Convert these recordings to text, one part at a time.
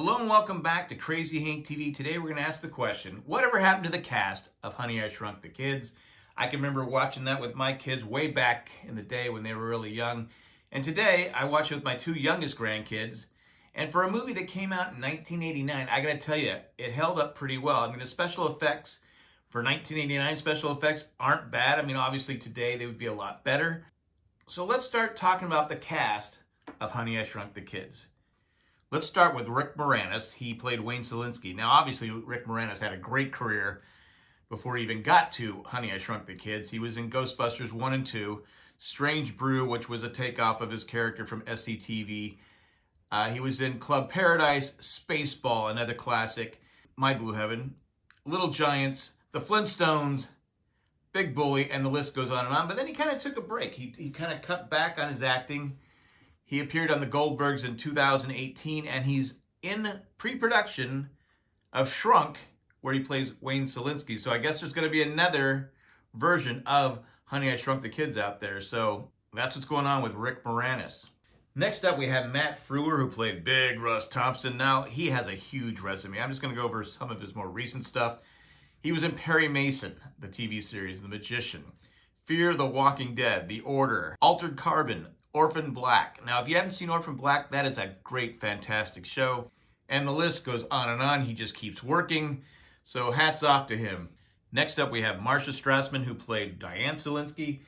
Hello and welcome back to Crazy Hank TV. Today we're going to ask the question, whatever happened to the cast of Honey, I Shrunk the Kids? I can remember watching that with my kids way back in the day when they were really young. And today I watch it with my two youngest grandkids. And for a movie that came out in 1989, I got to tell you, it held up pretty well. I mean, the special effects for 1989 special effects aren't bad. I mean, obviously today they would be a lot better. So let's start talking about the cast of Honey, I Shrunk the Kids. Let's start with Rick Moranis. He played Wayne Szalinski. Now, obviously, Rick Moranis had a great career before he even got to Honey, I Shrunk the Kids. He was in Ghostbusters 1 and 2, Strange Brew, which was a takeoff of his character from SCTV. Uh, he was in Club Paradise, Spaceball, another classic, My Blue Heaven, Little Giants, The Flintstones, Big Bully, and the list goes on and on. But then he kind of took a break. He, he kind of cut back on his acting he appeared on the Goldbergs in 2018, and he's in pre-production of Shrunk, where he plays Wayne Szalinski. So I guess there's going to be another version of Honey, I Shrunk the Kids out there. So that's what's going on with Rick Moranis. Next up, we have Matt Frewer, who played Big Russ Thompson. Now, he has a huge resume. I'm just going to go over some of his more recent stuff. He was in Perry Mason, the TV series, The Magician, Fear the Walking Dead, The Order, Altered Carbon, Orphan Black. Now, if you haven't seen Orphan Black, that is a great, fantastic show. And the list goes on and on. He just keeps working. So hats off to him. Next up, we have Marcia Strassman, who played Diane Szalinski.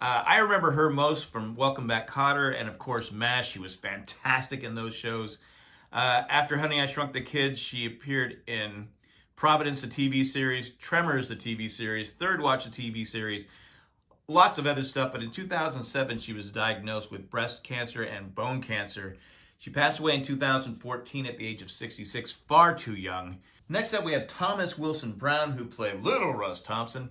Uh, I remember her most from Welcome Back Kotter and, of course, MASH. She was fantastic in those shows. Uh, after Honey, I Shrunk the Kids, she appeared in Providence, the TV series, Tremors, the TV series, Third Watch, the TV series, lots of other stuff, but in 2007, she was diagnosed with breast cancer and bone cancer. She passed away in 2014 at the age of 66, far too young. Next up, we have Thomas Wilson Brown, who played Little Russ Thompson.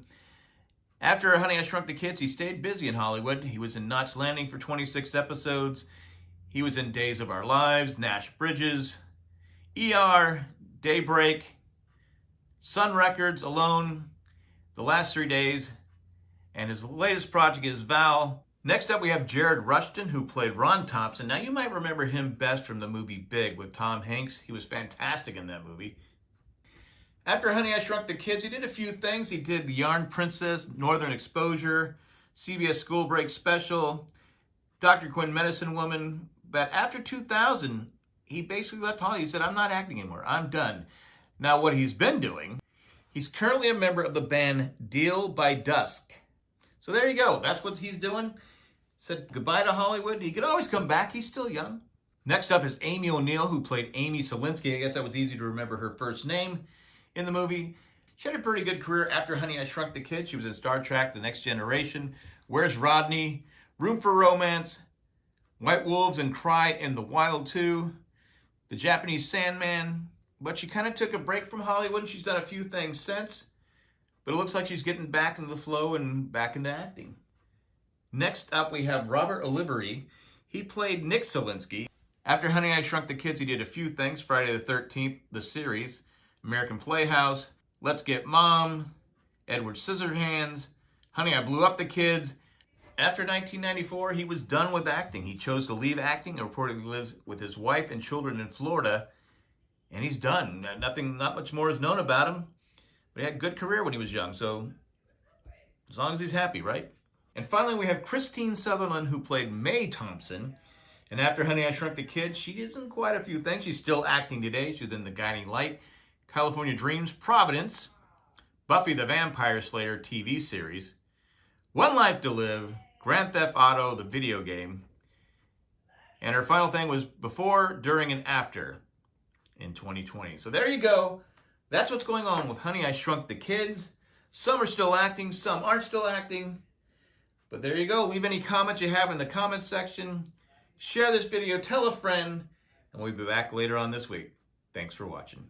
After Honey, I Shrunk the Kids, he stayed busy in Hollywood. He was in Knots Landing for 26 episodes. He was in Days of Our Lives, Nash Bridges, ER, Daybreak, Sun Records, Alone, The Last Three Days, and his latest project is Val. Next up, we have Jared Rushton, who played Ron Thompson. Now, you might remember him best from the movie Big with Tom Hanks. He was fantastic in that movie. After Honey, I Shrunk the Kids, he did a few things. He did The Yarn Princess, Northern Exposure, CBS School Break Special, Dr. Quinn Medicine Woman. But after 2000, he basically left Hollywood. He said, I'm not acting anymore. I'm done. Now, what he's been doing, he's currently a member of the band Deal by Dusk. So there you go. That's what he's doing. Said goodbye to Hollywood. He could always come back. He's still young. Next up is Amy O'Neill, who played Amy Szalinski. I guess that was easy to remember her first name in the movie. She had a pretty good career after Honey, I Shrunk the Kid. She was in Star Trek, The Next Generation, Where's Rodney, Room for Romance, White Wolves and Cry in the Wild 2, The Japanese Sandman. But she kind of took a break from Hollywood and she's done a few things since. But it looks like she's getting back into the flow and back into acting. Next up, we have Robert Oliveri. He played Nick Szalinski. After Honey, I Shrunk the Kids, he did a few things. Friday the 13th, the series, American Playhouse, Let's Get Mom, Edward Scissorhands, Honey, I Blew Up the Kids. After 1994, he was done with acting. He chose to leave acting and reportedly lives with his wife and children in Florida. And he's done. Nothing, not much more is known about him. But he had a good career when he was young, so as long as he's happy, right? And finally, we have Kristine Sutherland, who played May Thompson. And after Honey, I Shrunk the Kids, she did in quite a few things. She's still acting today. She's in The Guiding Light, California Dreams, Providence, Buffy the Vampire Slayer TV series, One Life to Live, Grand Theft Auto, the video game. And her final thing was before, during, and after in 2020. So there you go. That's what's going on with Honey, I Shrunk the Kids. Some are still acting, some aren't still acting. But there you go. Leave any comments you have in the comment section. Share this video, tell a friend, and we'll be back later on this week. Thanks for watching.